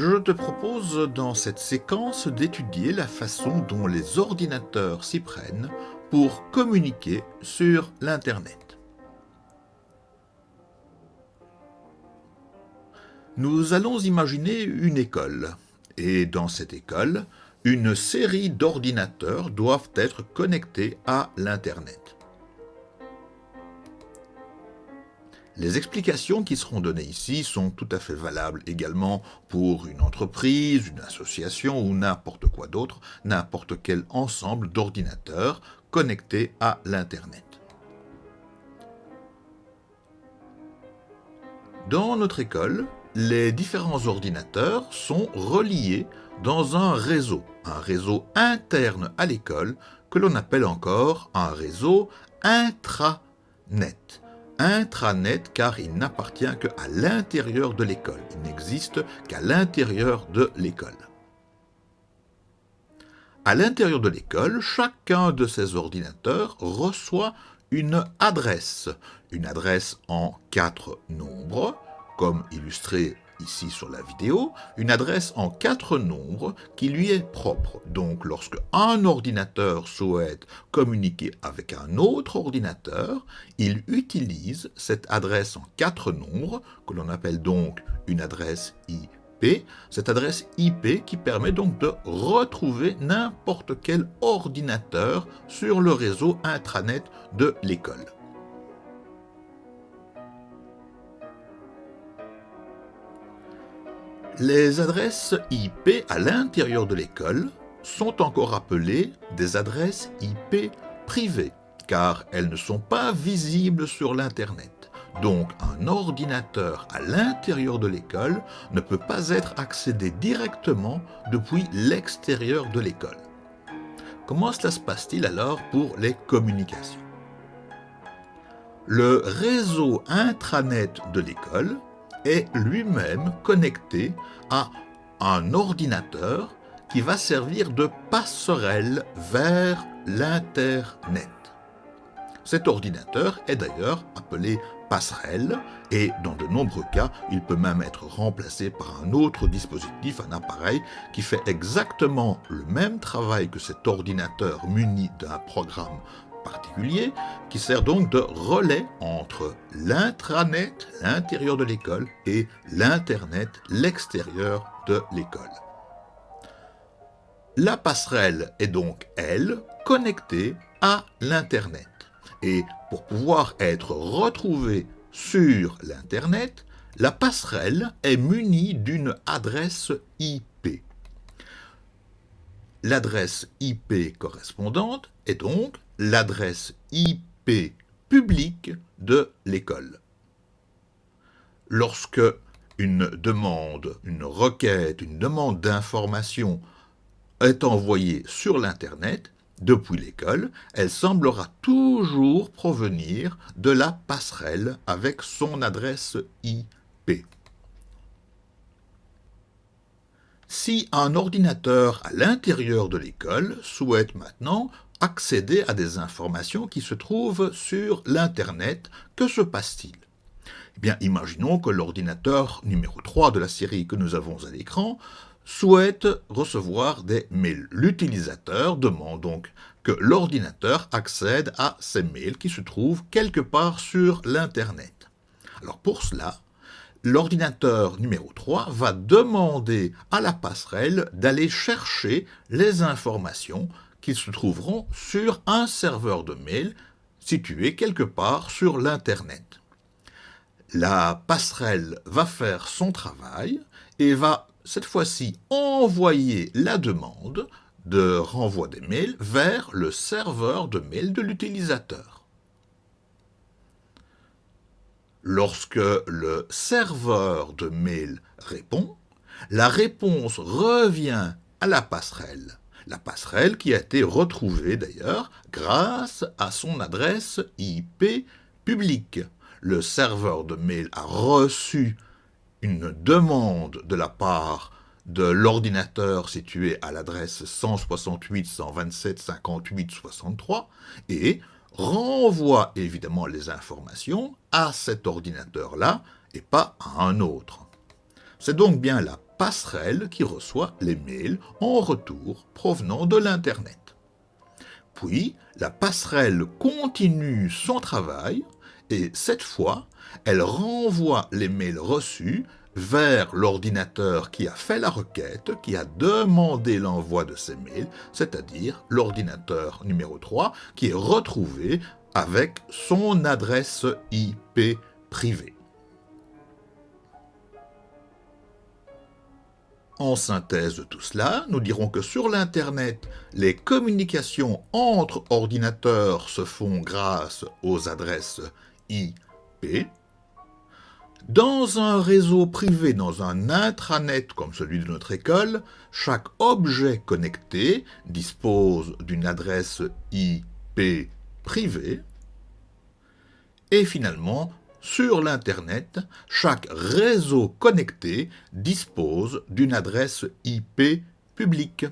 Je te propose dans cette séquence d'étudier la façon dont les ordinateurs s'y prennent pour communiquer sur l'Internet. Nous allons imaginer une école, et dans cette école, une série d'ordinateurs doivent être connectés à l'Internet. Les explications qui seront données ici sont tout à fait valables également pour une entreprise, une association ou n'importe quoi d'autre, n'importe quel ensemble d'ordinateurs connectés à l'Internet. Dans notre école, les différents ordinateurs sont reliés dans un réseau, un réseau interne à l'école que l'on appelle encore un réseau intranet intranet car il n'appartient qu'à l'intérieur de l'école. Il n'existe qu'à l'intérieur de l'école. À l'intérieur de l'école, chacun de ces ordinateurs reçoit une adresse, une adresse en quatre nombres, comme illustré ici sur la vidéo, une adresse en quatre nombres qui lui est propre. Donc lorsque un ordinateur souhaite communiquer avec un autre ordinateur, il utilise cette adresse en quatre nombres, que l'on appelle donc une adresse IP, cette adresse IP qui permet donc de retrouver n'importe quel ordinateur sur le réseau intranet de l'école. Les adresses IP à l'intérieur de l'école sont encore appelées des adresses IP privées, car elles ne sont pas visibles sur l'Internet. Donc un ordinateur à l'intérieur de l'école ne peut pas être accédé directement depuis l'extérieur de l'école. Comment cela se passe-t-il alors pour les communications? Le réseau intranet de l'école est lui-même connecté à un ordinateur qui va servir de passerelle vers l'Internet. Cet ordinateur est d'ailleurs appelé passerelle et dans de nombreux cas, il peut même être remplacé par un autre dispositif, un appareil qui fait exactement le même travail que cet ordinateur muni d'un programme particulier qui sert donc de relais entre l'intranet, l'intérieur de l'école, et l'Internet, l'extérieur de l'école. La passerelle est donc, elle, connectée à l'Internet. Et pour pouvoir être retrouvée sur l'Internet, la passerelle est munie d'une adresse IP. L'adresse IP correspondante est donc l'adresse IP publique de l'école. Lorsque une demande, une requête, une demande d'information est envoyée sur l'Internet, depuis l'école, elle semblera toujours provenir de la passerelle avec son adresse IP. Si un ordinateur à l'intérieur de l'école souhaite maintenant accéder à des informations qui se trouvent sur l'Internet. Que se passe-t-il? Eh bien, imaginons que l'ordinateur numéro 3 de la série que nous avons à l'écran souhaite recevoir des mails. L'utilisateur demande donc que l'ordinateur accède à ces mails qui se trouvent quelque part sur l'Internet. Alors pour cela, l'ordinateur numéro 3 va demander à la passerelle d'aller chercher les informations qu'ils se trouveront sur un serveur de mail situé quelque part sur l'Internet. La passerelle va faire son travail et va cette fois-ci envoyer la demande de renvoi des mails vers le serveur de mail de l'utilisateur. Lorsque le serveur de mail répond, la réponse revient à la passerelle la passerelle qui a été retrouvée d'ailleurs grâce à son adresse IP publique. Le serveur de mail a reçu une demande de la part de l'ordinateur situé à l'adresse 168.127.58.63 et renvoie évidemment les informations à cet ordinateur-là et pas à un autre. C'est donc bien la passerelle qui reçoit les mails en retour provenant de l'Internet. Puis, la passerelle continue son travail et cette fois, elle renvoie les mails reçus vers l'ordinateur qui a fait la requête, qui a demandé l'envoi de ces mails, c'est-à-dire l'ordinateur numéro 3 qui est retrouvé avec son adresse IP privée. En synthèse de tout cela, nous dirons que sur l'Internet, les communications entre ordinateurs se font grâce aux adresses IP. Dans un réseau privé, dans un intranet comme celui de notre école, chaque objet connecté dispose d'une adresse IP privée. Et finalement, sur l'Internet, chaque réseau connecté dispose d'une adresse IP publique.